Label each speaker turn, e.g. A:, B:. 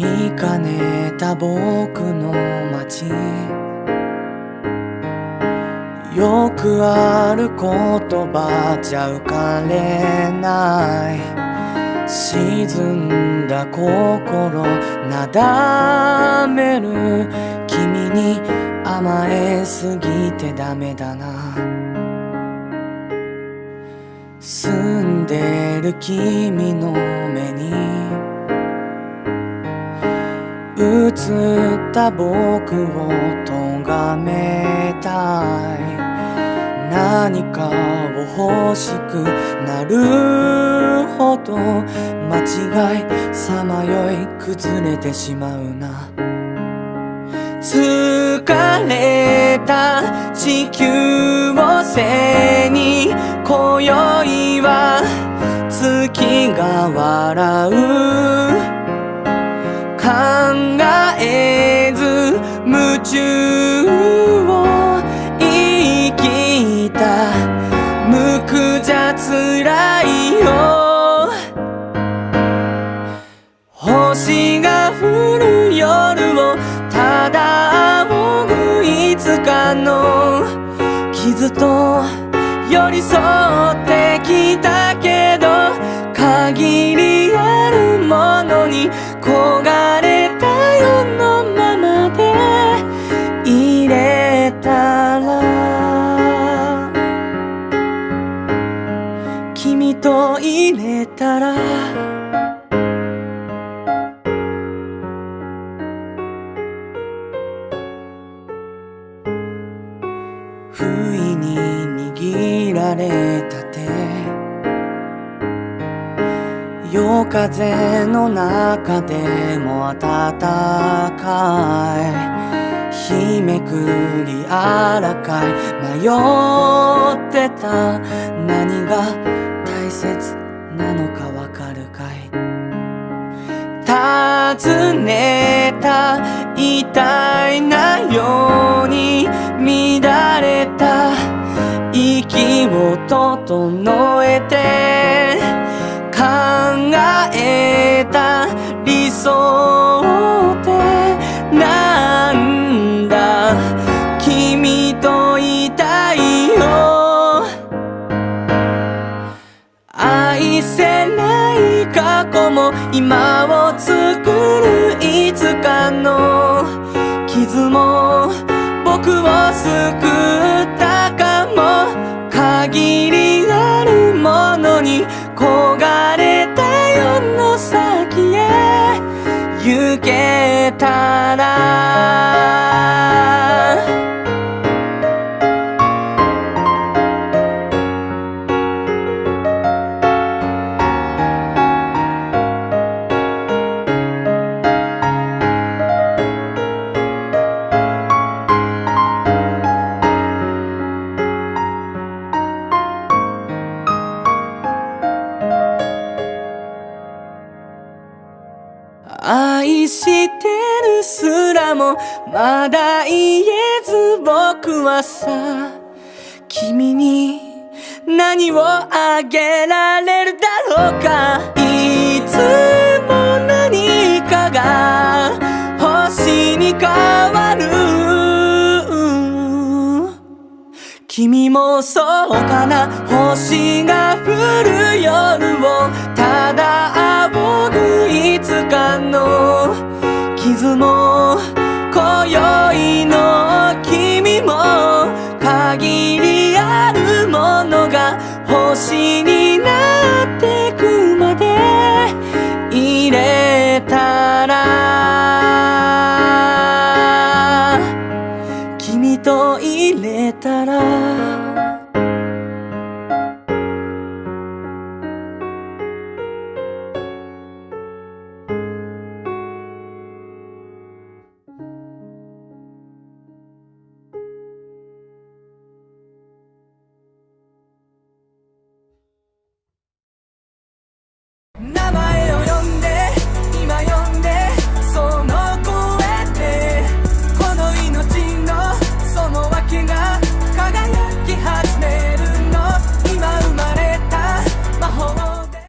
A: 見かねた僕の街。よくある言葉じゃ浮かれない。沈んだ心なだめる。君に甘えすぎてダメだな。住んでる君の目に映った僕を咎めたい。何かを欲しくなるほど間違いさまよい崩れてしまうな。疲れた地球を背に今宵は月が笑う。中を生きた無垢じゃ辛いよ。星が降る夜をただ仰ぐいつかの。傷と寄り添ってきたけど限りあるものに焦がれ入れたら。不意に握られた手。夜風の中でも暖かい。日めくりあらかい。迷ってた。何が大切なのかわかるかい？尋ねた痛いなように乱れた。息を整えて考えた理想っ今を作るいつかの傷も僕を救ったかも限りあるものに焦がれた世の先へ行けたらしてるすらもまだ言えず僕はさ君に何をあげられるだろうか。いつも何かが星に変わる。君もそうかな？星が降る夜をただ仰ぐいつかの傷も今宵の君も限りあるものが星になってくまで入れたら君と入れたら